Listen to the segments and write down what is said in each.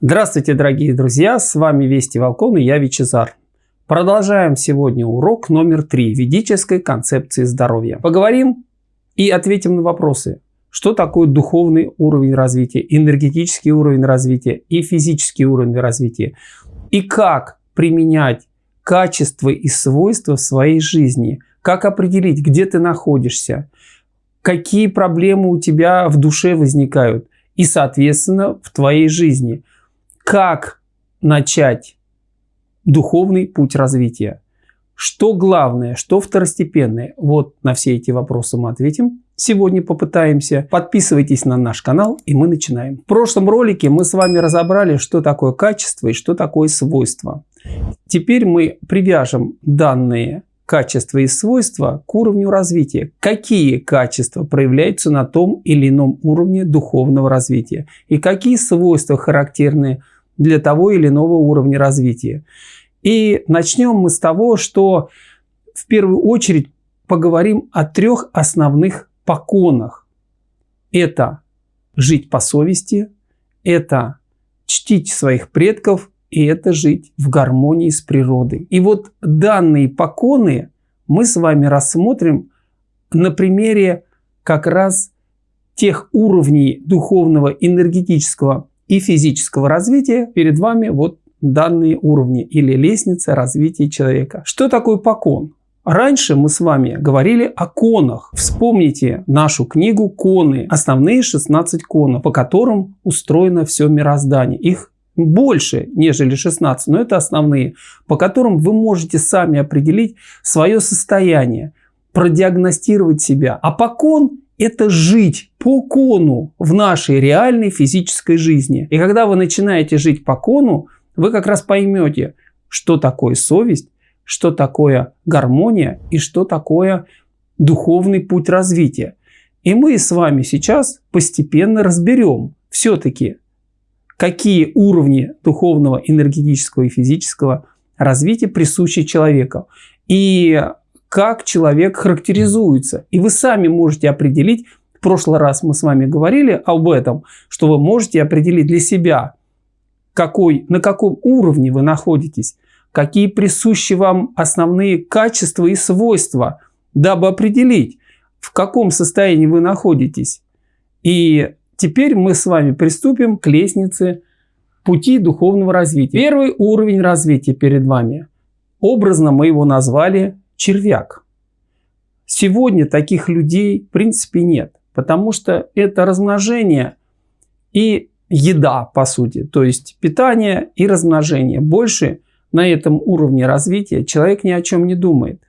Здравствуйте, дорогие друзья! С вами Вести Волкон и я Вичезар. Продолжаем сегодня урок номер три ведической концепции здоровья. Поговорим и ответим на вопросы. Что такое духовный уровень развития, энергетический уровень развития и физический уровень развития? И как применять качества и свойства в своей жизни? Как определить, где ты находишься? Какие проблемы у тебя в душе возникают? И, соответственно, в твоей жизни – как начать духовный путь развития. Что главное, что второстепенное? Вот на все эти вопросы мы ответим. Сегодня попытаемся. Подписывайтесь на наш канал и мы начинаем. В прошлом ролике мы с вами разобрали, что такое качество и что такое свойство. Теперь мы привяжем данные качества и свойства к уровню развития. Какие качества проявляются на том или ином уровне духовного развития и какие свойства характерны для того или иного уровня развития. И начнем мы с того, что в первую очередь поговорим о трех основных поконах. Это жить по совести, это чтить своих предков и это жить в гармонии с природой. И вот данные поконы мы с вами рассмотрим на примере как раз тех уровней духовного энергетического и физического развития, перед вами вот данные уровни или лестница развития человека. Что такое покон? Раньше мы с вами говорили о конах. Вспомните нашу книгу «Коны». Основные 16 конов, по которым устроено все мироздание. Их больше, нежели 16, но это основные, по которым вы можете сами определить свое состояние, продиагностировать себя. А покон это жить по кону в нашей реальной физической жизни. И когда вы начинаете жить по кону, вы как раз поймете, что такое совесть, что такое гармония и что такое духовный путь развития. И мы с вами сейчас постепенно разберем все-таки, какие уровни духовного, энергетического и физического развития присущи человеку. И как человек характеризуется. И вы сами можете определить, в прошлый раз мы с вами говорили об этом, что вы можете определить для себя, какой, на каком уровне вы находитесь, какие присущи вам основные качества и свойства, дабы определить, в каком состоянии вы находитесь. И теперь мы с вами приступим к лестнице пути духовного развития. Первый уровень развития перед вами. Образно мы его назвали червяк. Сегодня таких людей в принципе нет, потому что это размножение и еда, по сути, то есть питание и размножение. Больше на этом уровне развития человек ни о чем не думает.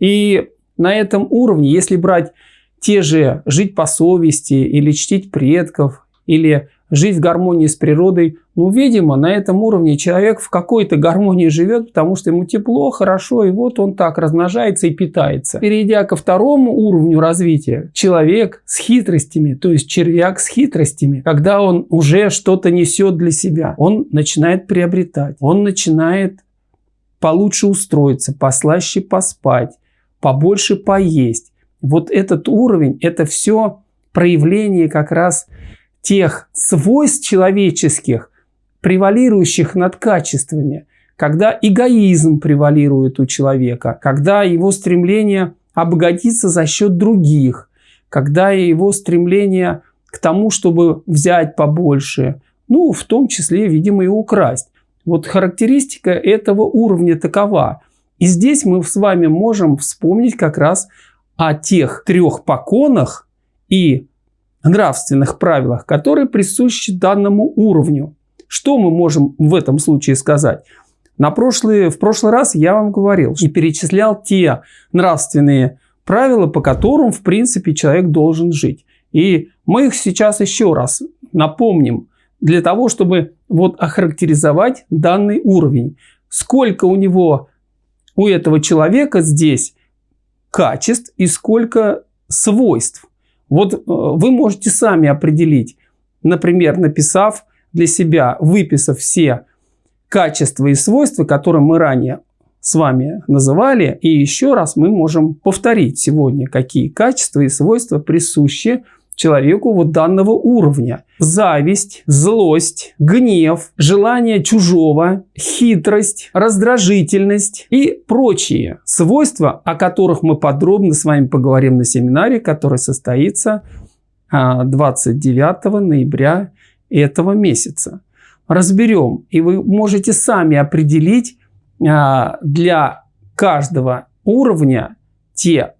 И на этом уровне, если брать те же жить по совести или чтить предков, или жить в гармонии с природой. Ну, видимо, на этом уровне человек в какой-то гармонии живет, потому что ему тепло, хорошо, и вот он так размножается и питается. Перейдя ко второму уровню развития, человек с хитростями, то есть червяк с хитростями, когда он уже что-то несет для себя, он начинает приобретать, он начинает получше устроиться, послаще поспать, побольше поесть. Вот этот уровень, это все проявление как раз тех свойств человеческих, превалирующих над качествами, когда эгоизм превалирует у человека, когда его стремление обогатиться за счет других, когда его стремление к тому, чтобы взять побольше, ну, в том числе, видимо, и украсть. Вот характеристика этого уровня такова. И здесь мы с вами можем вспомнить как раз о тех трех поконах и нравственных правилах, которые присущи данному уровню. Что мы можем в этом случае сказать? На прошлый, в прошлый раз я вам говорил и перечислял те нравственные правила, по которым, в принципе, человек должен жить. И мы их сейчас еще раз напомним, для того, чтобы вот охарактеризовать данный уровень. Сколько у него, у этого человека здесь качеств и сколько свойств. Вот э, вы можете сами определить, например, написав для себя, выписав все качества и свойства, которые мы ранее с вами называли. И еще раз мы можем повторить сегодня, какие качества и свойства присущи человеку вот данного уровня. Зависть, злость, гнев, желание чужого, хитрость, раздражительность и прочие свойства, о которых мы подробно с вами поговорим на семинаре, который состоится 29 а, ноября этого месяца. Разберем, и вы можете сами определить а, для каждого уровня те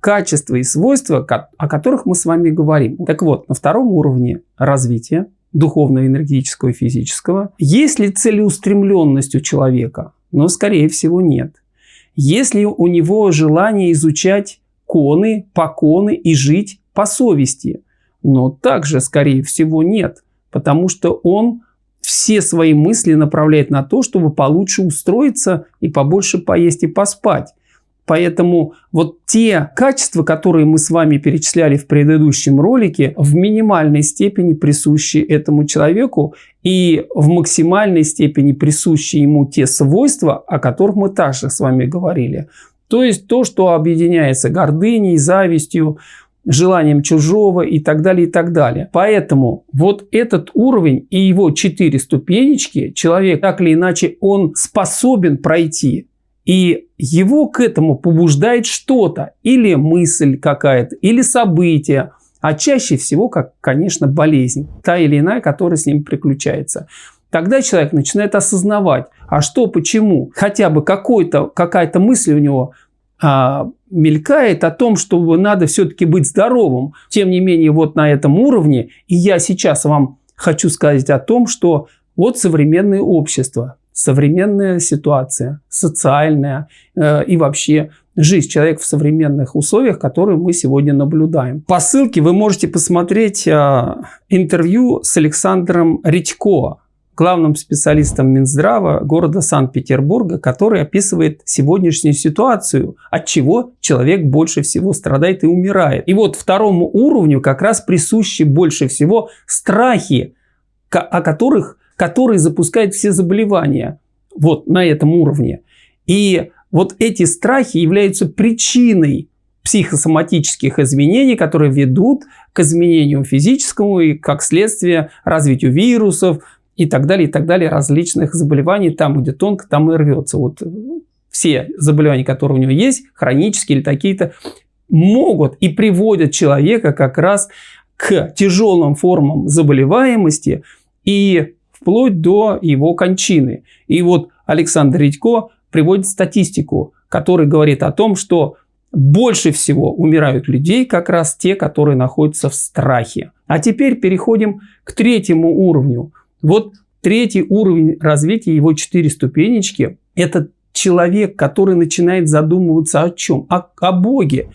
качества и свойства, о которых мы с вами говорим. Так вот, на втором уровне развития духовного, энергетического и физического, есть ли целеустремленность у человека? Но, скорее всего, нет. Есть ли у него желание изучать коны, поконы и жить по совести? Но также, скорее всего, нет. Потому что он все свои мысли направляет на то, чтобы получше устроиться и побольше поесть и поспать. Поэтому вот те качества, которые мы с вами перечисляли в предыдущем ролике, в минимальной степени присущи этому человеку и в максимальной степени присущи ему те свойства, о которых мы также с вами говорили. То есть то, что объединяется гордыней, завистью, желанием чужого и так далее, и так далее. Поэтому вот этот уровень и его четыре ступенечки, человек так или иначе, он способен пройти. И его к этому побуждает что-то, или мысль какая-то, или событие, а чаще всего, как, конечно, болезнь, та или иная, которая с ним приключается. Тогда человек начинает осознавать, а что, почему, хотя бы какая-то мысль у него а, мелькает о том, что надо все-таки быть здоровым. Тем не менее, вот на этом уровне, и я сейчас вам хочу сказать о том, что вот современное общество, современная ситуация, социальная э, и вообще жизнь человека в современных условиях, которые мы сегодня наблюдаем. По ссылке вы можете посмотреть э, интервью с Александром Редько, главным специалистом Минздрава города Санкт-Петербурга, который описывает сегодняшнюю ситуацию, от чего человек больше всего страдает и умирает. И вот второму уровню как раз присущи больше всего страхи, о которых который запускает все заболевания вот на этом уровне. И вот эти страхи являются причиной психосоматических изменений, которые ведут к изменению физическому и, как следствие, развитию вирусов и так далее, и так далее, различных заболеваний, там, где тонко, там и рвется. Вот все заболевания, которые у него есть, хронические или такие-то, могут и приводят человека как раз к тяжелым формам заболеваемости и вплоть до его кончины. И вот Александр Редько приводит статистику, которая говорит о том, что больше всего умирают людей как раз те, которые находятся в страхе. А теперь переходим к третьему уровню. Вот третий уровень развития, его четыре ступенечки, это человек, который начинает задумываться о чем? О, о Боге.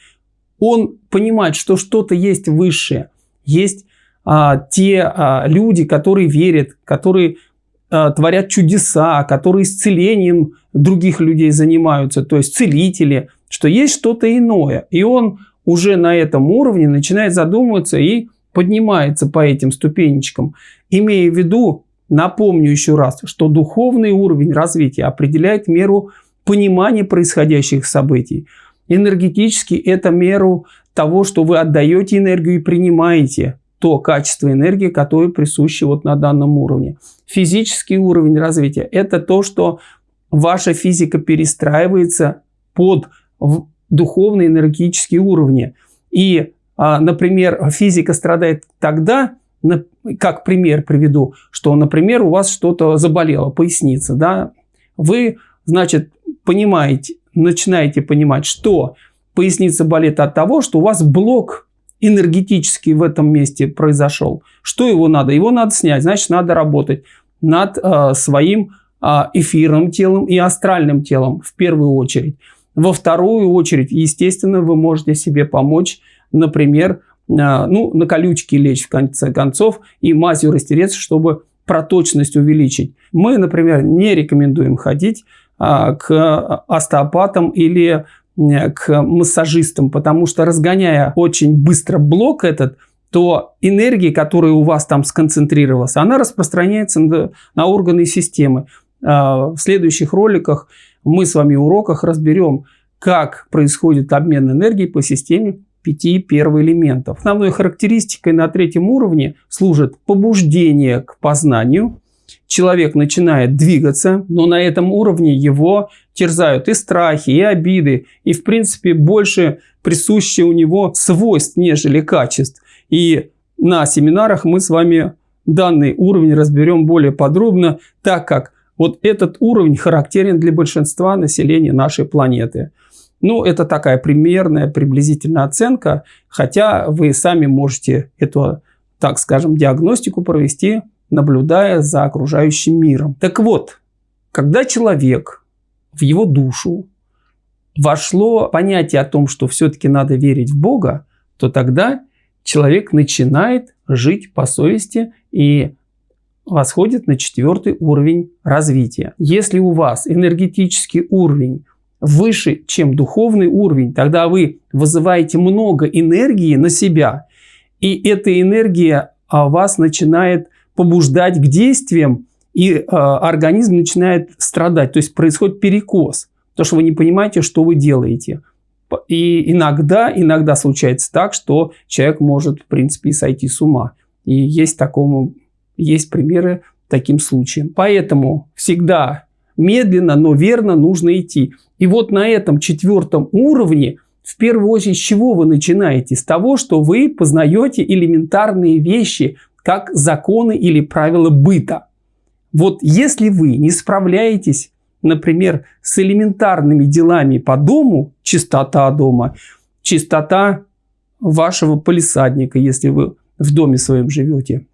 Он понимает, что что-то есть высшее, есть а, те а, люди, которые верят, которые а, творят чудеса, которые исцелением других людей занимаются, то есть целители, что есть что-то иное. И он уже на этом уровне начинает задумываться и поднимается по этим ступенечкам, имея в виду, напомню еще раз, что духовный уровень развития определяет меру понимания происходящих событий. Энергетически это меру того, что вы отдаете энергию и принимаете то качество энергии, которое присуще вот на данном уровне. Физический уровень развития – это то, что ваша физика перестраивается под духовные энергетические уровни. И, а, например, физика страдает тогда, как пример приведу, что, например, у вас что-то заболело, поясница, да, вы, значит, понимаете, начинаете понимать, что поясница болит от того, что у вас блок энергетический в этом месте произошел. Что его надо? Его надо снять, значит, надо работать над э, своим э, эфирным телом и астральным телом в первую очередь. Во вторую очередь, естественно, вы можете себе помочь, например, э, ну, на колючки лечь в конце концов и мазью растереться, чтобы проточность увеличить. Мы, например, не рекомендуем ходить а, к остеопатам или Э, к массажистам, потому что разгоняя очень быстро блок этот, то энергия, которая у вас там сконцентрировалась, она распространяется на, на органы системы. А, в следующих роликах мы с вами в уроках разберем, как происходит обмен энергии по системе пяти первоэлементов. Основной характеристикой на третьем уровне служит побуждение к познанию. Человек начинает двигаться, но на этом уровне его терзают и страхи, и обиды, и в принципе больше присущие у него свойств, нежели качеств. И на семинарах мы с вами данный уровень разберем более подробно, так как вот этот уровень характерен для большинства населения нашей планеты. Ну, это такая примерная, приблизительная оценка, хотя вы сами можете эту, так скажем, диагностику провести, наблюдая за окружающим миром. Так вот, когда человек в его душу вошло понятие о том, что все-таки надо верить в Бога, то тогда человек начинает жить по совести и восходит на четвертый уровень развития. Если у вас энергетический уровень выше, чем духовный уровень, тогда вы вызываете много энергии на себя, и эта энергия вас начинает побуждать к действиям, и э, организм начинает страдать, то есть происходит перекос, потому что вы не понимаете, что вы делаете. И иногда, иногда случается так, что человек может, в принципе, и сойти с ума. И есть, такому, есть примеры таким случаям. Поэтому всегда медленно, но верно нужно идти. И вот на этом четвертом уровне, в первую очередь, с чего вы начинаете? С того, что вы познаете элементарные вещи, как законы или правила быта. Вот если вы не справляетесь, например, с элементарными делами по дому, чистота дома, чистота вашего полисадника, если вы в доме своем живете,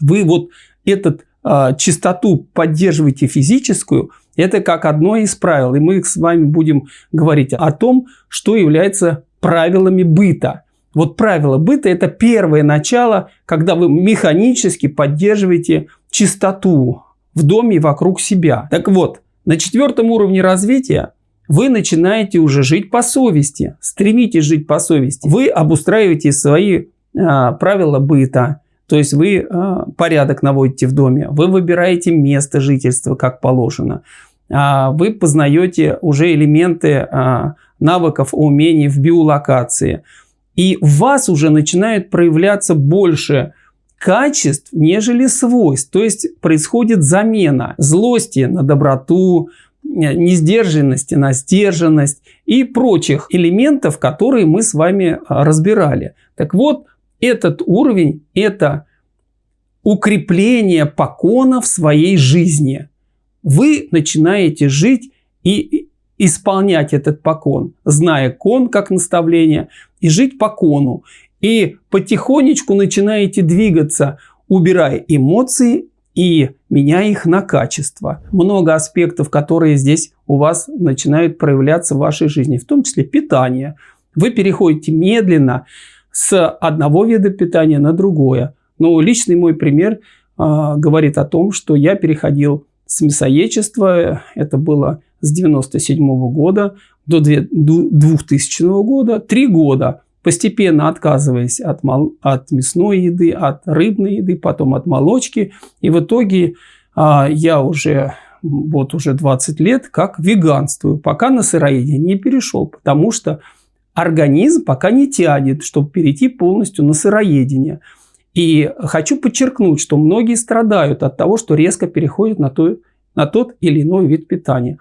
вы вот этот э, чистоту поддерживаете физическую, это как одно из правил. И мы с вами будем говорить о том, что является правилами быта. Вот правило быта – это первое начало, когда вы механически поддерживаете чистоту в доме и вокруг себя. Так вот, на четвертом уровне развития вы начинаете уже жить по совести, стремитесь жить по совести. Вы обустраиваете свои а, правила быта, то есть вы а, порядок наводите в доме, вы выбираете место жительства как положено, а, вы познаете уже элементы а, навыков, умений в биолокации – и в вас уже начинает проявляться больше качеств, нежели свойств. То есть происходит замена злости на доброту, э, несдержанности на сдержанность и прочих элементов, которые мы с вами а, разбирали. Так вот, этот уровень – это укрепление покона в своей жизни. Вы начинаете жить и исполнять этот покон, зная кон как наставление, и жить по кону. И потихонечку начинаете двигаться, убирая эмоции и меняя их на качество. Много аспектов, которые здесь у вас начинают проявляться в вашей жизни, в том числе питание. Вы переходите медленно с одного вида питания на другое. Но личный мой пример э, говорит о том, что я переходил с мясоедчества, это было с 97 года до 2000 года, три года, постепенно отказываясь от, от мясной еды, от рыбной еды, потом от молочки. И в итоге а, я уже вот уже 20 лет как веганствую, пока на сыроедение не перешел, потому что организм пока не тянет, чтобы перейти полностью на сыроедение. И хочу подчеркнуть, что многие страдают от того, что резко переходят на, то, на тот или иной вид питания.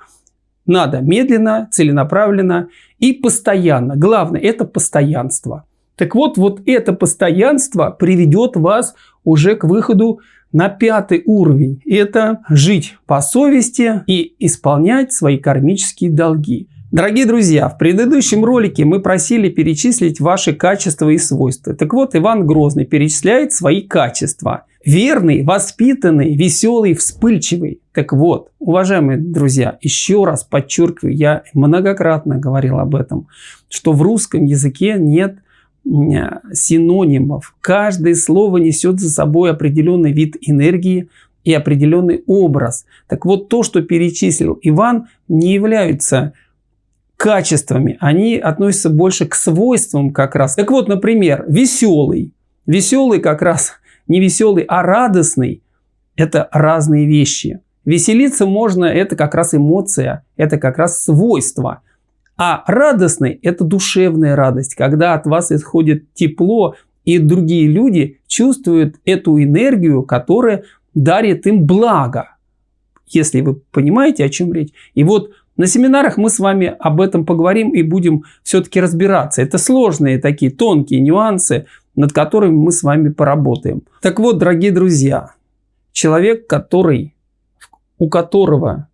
Надо медленно, целенаправленно и постоянно. Главное – это постоянство. Так вот, вот это постоянство приведет вас уже к выходу на пятый уровень. Это жить по совести и исполнять свои кармические долги. Дорогие друзья, в предыдущем ролике мы просили перечислить ваши качества и свойства. Так вот, Иван Грозный перечисляет свои качества. Верный, воспитанный, веселый, вспыльчивый. Так вот, уважаемые друзья, еще раз подчеркиваю, я многократно говорил об этом, что в русском языке нет синонимов. Каждое слово несет за собой определенный вид энергии и определенный образ. Так вот, то, что перечислил Иван, не является качествами, они относятся больше к свойствам как раз. Так вот, например, веселый. Веселый как раз не веселый, а радостный. Это разные вещи. Веселиться можно, это как раз эмоция, это как раз свойство. А радостный – это душевная радость, когда от вас исходит тепло, и другие люди чувствуют эту энергию, которая дарит им благо. Если вы понимаете, о чем речь. И вот на семинарах мы с вами об этом поговорим и будем все-таки разбираться. Это сложные такие тонкие нюансы, над которыми мы с вами поработаем. Так вот, дорогие друзья, человек, который, у которого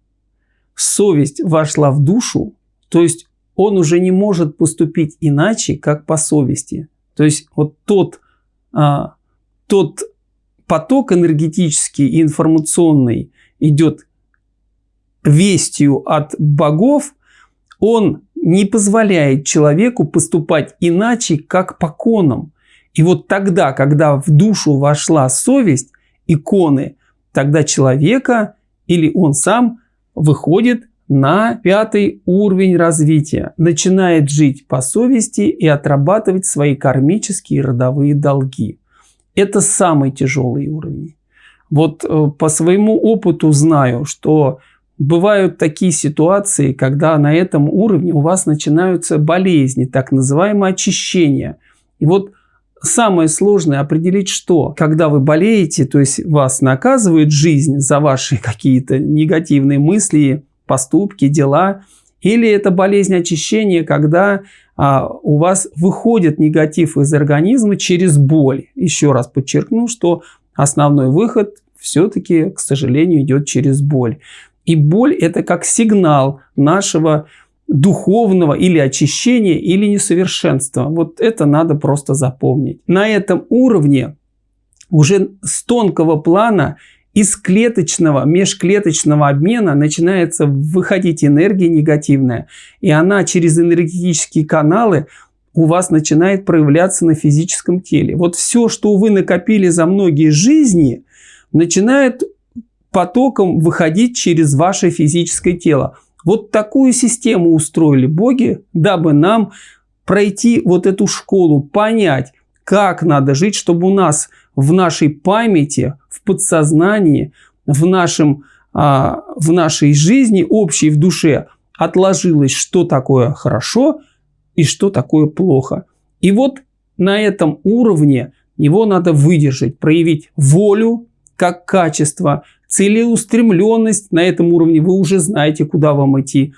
совесть вошла в душу, то есть он уже не может поступить иначе, как по совести. То есть вот тот, а, тот поток энергетический и информационный идет вестью от богов, он не позволяет человеку поступать иначе, как по конам. И вот тогда, когда в душу вошла совесть, иконы, тогда человека или он сам выходит на пятый уровень развития, начинает жить по совести и отрабатывать свои кармические родовые долги. Это самый тяжелый уровень. Вот э, по своему опыту знаю, что бывают такие ситуации, когда на этом уровне у вас начинаются болезни, так называемое очищение. И вот самое сложное определить, что когда вы болеете, то есть вас наказывает жизнь за ваши какие-то негативные мысли, поступки, дела, или это болезнь очищения, когда а, у вас выходит негатив из организма через боль. Еще раз подчеркну, что основной выход все-таки, к сожалению, идет через боль. И боль это как сигнал нашего духовного или очищения, или несовершенства. Вот это надо просто запомнить. На этом уровне уже с тонкого плана из клеточного, межклеточного обмена начинается выходить энергия негативная. И она через энергетические каналы у вас начинает проявляться на физическом теле. Вот все, что вы накопили за многие жизни, начинает потоком выходить через ваше физическое тело. Вот такую систему устроили боги, дабы нам пройти вот эту школу, понять, как надо жить, чтобы у нас в нашей памяти, в подсознании, в, нашем, а, в нашей жизни, общей в душе, отложилось, что такое хорошо и что такое плохо. И вот на этом уровне его надо выдержать, проявить волю как качество, целеустремленность на этом уровне, вы уже знаете, куда вам идти,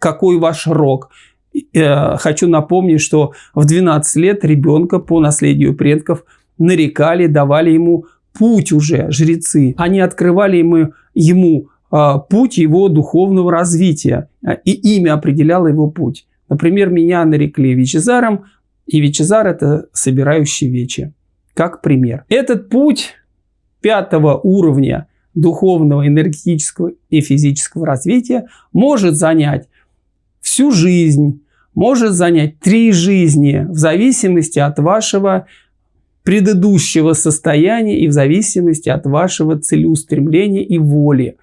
какой ваш рок. Э, хочу напомнить, что в 12 лет ребенка по наследию предков нарекали, давали ему путь уже жрецы. Они открывали ему, ему а, путь его духовного развития, и имя определяло его путь. Например, меня нарекли Вичезаром, и Вичезар – это собирающий вечи. Как пример. Этот путь пятого уровня духовного, энергетического и физического развития может занять всю жизнь, может занять три жизни в зависимости от вашего предыдущего состояния и в зависимости от вашего целеустремления и воли.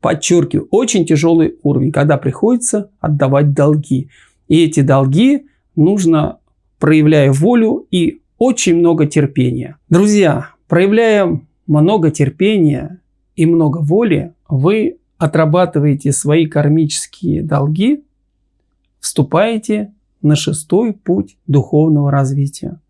Подчеркиваю, очень тяжелый уровень, когда приходится отдавать долги. И эти долги нужно, проявляя волю и очень много терпения. Друзья, проявляя много терпения и много воли, вы отрабатываете свои кармические долги, вступаете на шестой путь духовного развития.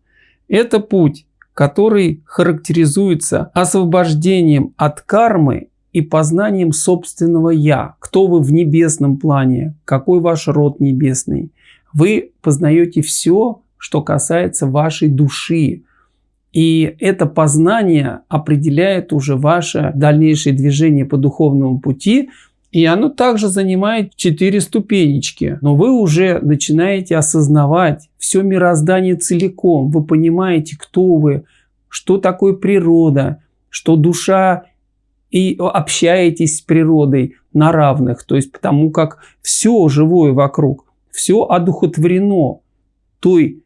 Это путь, который характеризуется освобождением от кармы и познанием собственного «я». Кто вы в небесном плане, какой ваш род небесный. Вы познаете все, что касается вашей души, и это познание определяет уже ваше дальнейшее движение по духовному пути, и оно также занимает четыре ступенечки. Но вы уже начинаете осознавать все мироздание целиком. Вы понимаете, кто вы, что такое природа, что душа и общаетесь с природой на равных. То есть потому как все живое вокруг, все одухотворено той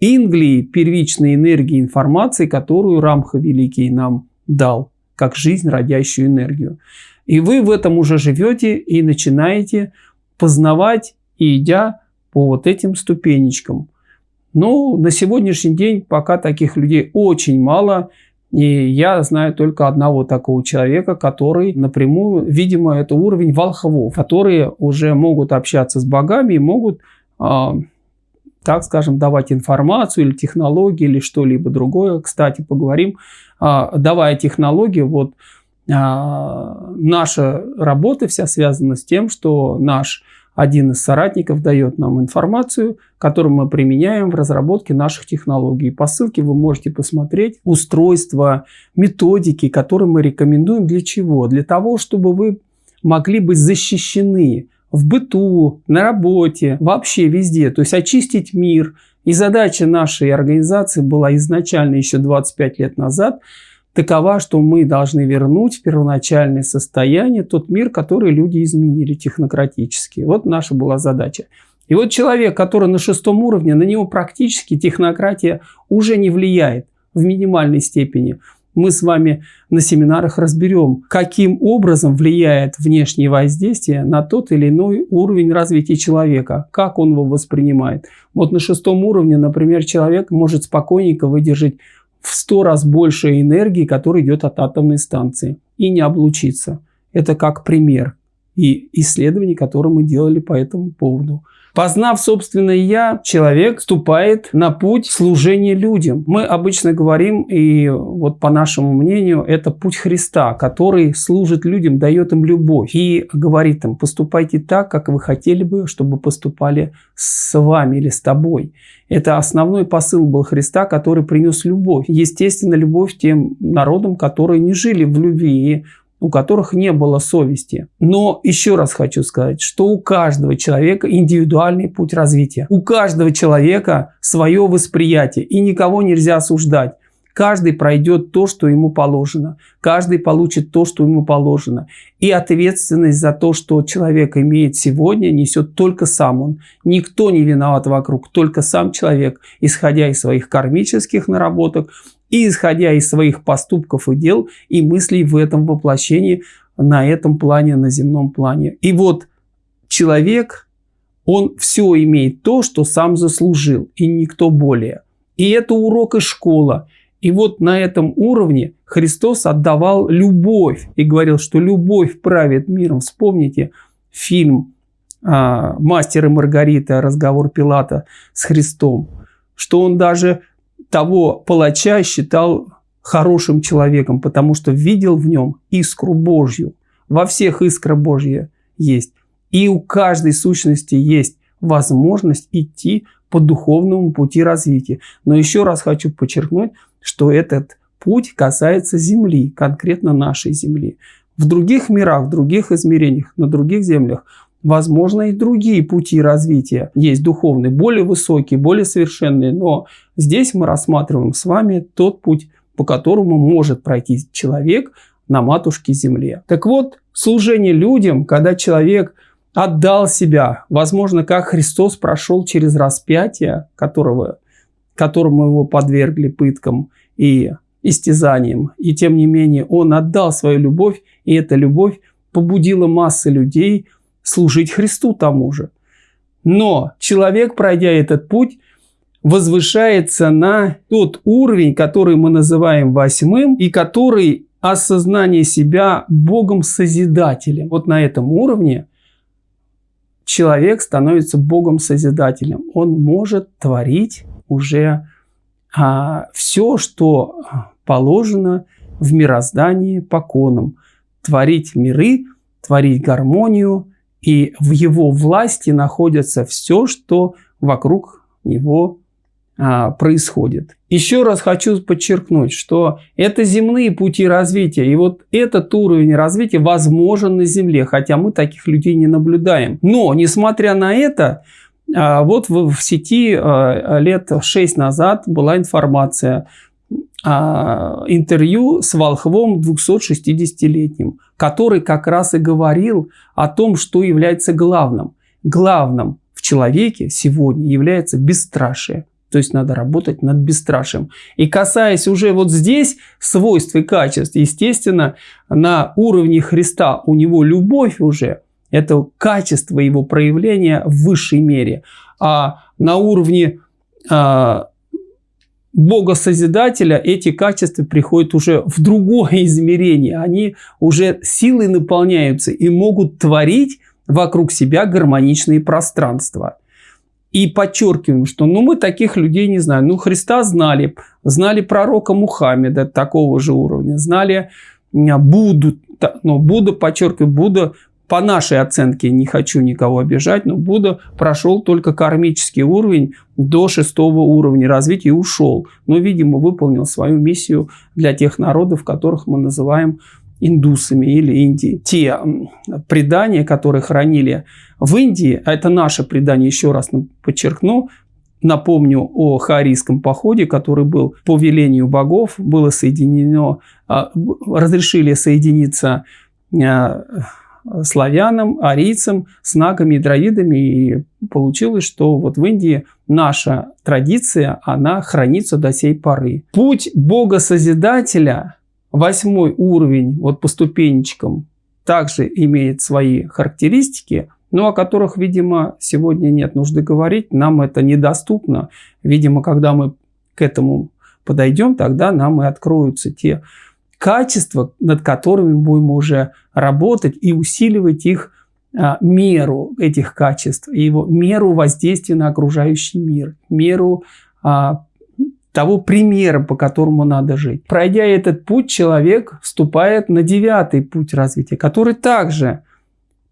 Инглии первичной энергии информации, которую Рамха Великий нам дал, как жизнь, родящую энергию. И вы в этом уже живете и начинаете познавать, идя по вот этим ступенечкам. Но на сегодняшний день пока таких людей очень мало, И я знаю только одного такого человека, который напрямую, видимо, это уровень волхвов, которые уже могут общаться с богами и могут, э, так скажем, давать информацию или технологии или что-либо другое. Кстати, поговорим, э, давая технологии, вот э, наша работа вся связана с тем, что наш один из соратников дает нам информацию, которую мы применяем в разработке наших технологий. По ссылке вы можете посмотреть устройства, методики, которые мы рекомендуем для чего? Для того, чтобы вы могли быть защищены в быту, на работе, вообще везде. То есть очистить мир. И задача нашей организации была изначально еще 25 лет назад – такова, что мы должны вернуть в первоначальное состояние тот мир, который люди изменили технократически. Вот наша была задача. И вот человек, который на шестом уровне, на него практически технократия уже не влияет в минимальной степени. Мы с вами на семинарах разберем, каким образом влияет внешнее воздействие на тот или иной уровень развития человека, как он его воспринимает. Вот на шестом уровне, например, человек может спокойненько выдержать в 100 раз больше энергии, которая идет от атомной станции, и не облучиться. Это как пример и исследований, которые мы делали по этому поводу. Познав собственное «я», человек вступает на путь служения людям. Мы обычно говорим, и вот по нашему мнению, это путь Христа, который служит людям, дает им любовь и говорит им, поступайте так, как вы хотели бы, чтобы поступали с вами или с тобой. Это основной посыл был Христа, который принес любовь. Естественно, любовь тем народам, которые не жили в любви у которых не было совести. Но еще раз хочу сказать, что у каждого человека индивидуальный путь развития. У каждого человека свое восприятие, и никого нельзя осуждать. Каждый пройдет то, что ему положено. Каждый получит то, что ему положено. И ответственность за то, что человек имеет сегодня, несет только сам он. Никто не виноват вокруг, только сам человек, исходя из своих кармических наработок, и исходя из своих поступков и дел и мыслей в этом воплощении, на этом плане, на земном плане. И вот человек, он все имеет то, что сам заслужил, и никто более. И это урок и школа. И вот на этом уровне Христос отдавал любовь и говорил, что любовь правит миром. Вспомните фильм а, «Мастер и Маргарита. Разговор Пилата с Христом», что он даже того палача считал хорошим человеком, потому что видел в нем искру Божью. Во всех искра Божья есть. И у каждой сущности есть возможность идти по духовному пути развития. Но еще раз хочу подчеркнуть, что этот путь касается Земли, конкретно нашей Земли. В других мирах, в других измерениях, на других землях Возможно, и другие пути развития есть духовные, более высокие, более совершенные, но здесь мы рассматриваем с вами тот путь, по которому может пройти человек на матушке земле. Так вот, служение людям, когда человек отдал себя, возможно, как Христос прошел через распятие, которого, которому его подвергли пыткам и истязаниям, и тем не менее он отдал свою любовь, и эта любовь побудила массы людей – служить Христу тому же. Но человек, пройдя этот путь, возвышается на тот уровень, который мы называем восьмым, и который осознание себя Богом-созидателем. Вот на этом уровне человек становится Богом-созидателем. Он может творить уже а, все, что положено в мироздании по конам. Творить миры, творить гармонию, и в его власти находится все, что вокруг него а, происходит. Еще раз хочу подчеркнуть, что это земные пути развития. И вот этот уровень развития возможен на Земле, хотя мы таких людей не наблюдаем. Но, несмотря на это, а, вот в, сети а, лет 6 назад была информация, интервью с волхвом 260-летним, который как раз и говорил о том, что является главным. Главным в человеке сегодня является бесстрашие. То есть надо работать над бесстрашием. И касаясь уже вот здесь свойств и качеств, естественно, на уровне Христа у него любовь уже, это качество его проявления в высшей мере. А на уровне а, Бога Созидателя эти качества приходят уже в другое измерение. Они уже силой наполняются и могут творить вокруг себя гармоничные пространства. И подчеркиваем, что ну, мы таких людей не знаем. Ну, Христа знали, знали пророка Мухаммеда такого же уровня, знали Будду, но Будда, подчеркиваю, Будда по нашей оценке, не хочу никого обижать, но Будда прошел только кармический уровень до шестого уровня развития и ушел. Но, видимо, выполнил свою миссию для тех народов, которых мы называем индусами или Индией. Те предания, которые хранили в Индии, а это наше предание, еще раз подчеркну, Напомню о Харийском походе, который был по велению богов, было соединено, а, разрешили соединиться а, славянам, арийцам, с нагами и дровидами. И получилось, что вот в Индии наша традиция, она хранится до сей поры. Путь Бога-Созидателя, восьмой уровень, вот по ступенечкам, также имеет свои характеристики – но о которых, видимо, сегодня нет нужды говорить, нам это недоступно. Видимо, когда мы к этому подойдем, тогда нам и откроются те качества, над которыми будем уже работать и усиливать их а, меру этих качеств, его меру воздействия на окружающий мир, меру а, того примера, по которому надо жить. Пройдя этот путь, человек вступает на девятый путь развития, который также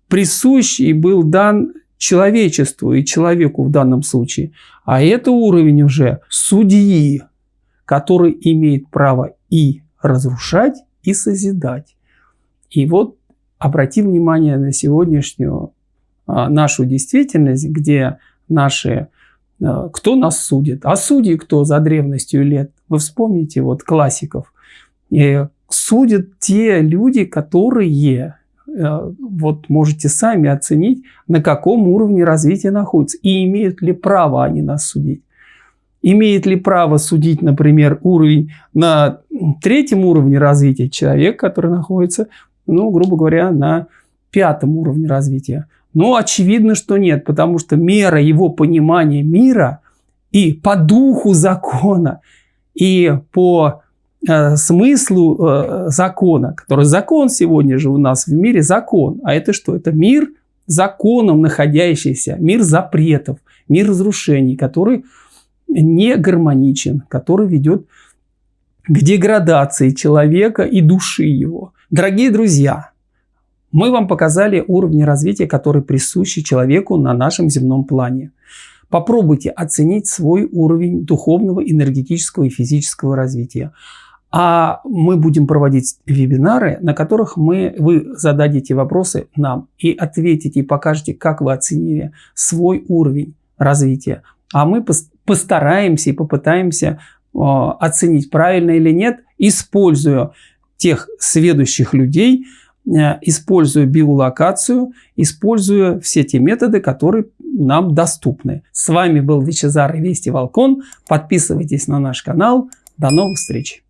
присущ и был дан человечеству и человеку в данном случае. А это уровень уже судьи, который имеет право и разрушать, и созидать. И вот обратим внимание на сегодняшнюю а, нашу действительность, где наши а, кто нас судит? А судьи кто за древностью лет? Вы вспомните вот классиков. И судят те люди, которые Э, вот можете сами оценить, на каком уровне развития находится и имеют ли право они нас судить. Имеет ли право судить, например, уровень на третьем уровне развития человек, который находится, ну, грубо говоря, на пятом уровне развития? Ну, очевидно, что нет, потому что мера его понимания мира и по духу закона, и по Э, смыслу э, закона, который закон сегодня же у нас в мире закон. А это что? Это мир законом находящийся, мир запретов, мир разрушений, который не гармоничен, который ведет к деградации человека и души его. Дорогие друзья, мы вам показали уровни развития, которые присущи человеку на нашем земном плане. Попробуйте оценить свой уровень духовного, энергетического и физического развития. А мы будем проводить вебинары, на которых мы, вы зададите вопросы нам и ответите, и покажете, как вы оценили свой уровень развития. А мы постараемся и попытаемся э, оценить, правильно или нет, используя тех сведущих людей, э, используя биолокацию, используя все те методы, которые нам доступны. С вами был Вичезар и Вести Волкон. Подписывайтесь на наш канал. До новых встреч!